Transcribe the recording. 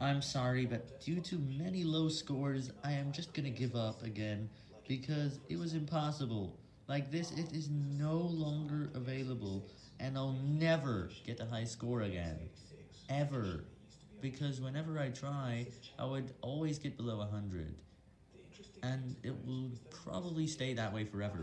I'm sorry, but due to many low scores, I am just gonna give up again, because it was impossible. Like this, it is no longer available, and I'll never get a high score again. Ever. Because whenever I try, I would always get below 100. And it will probably stay that way forever.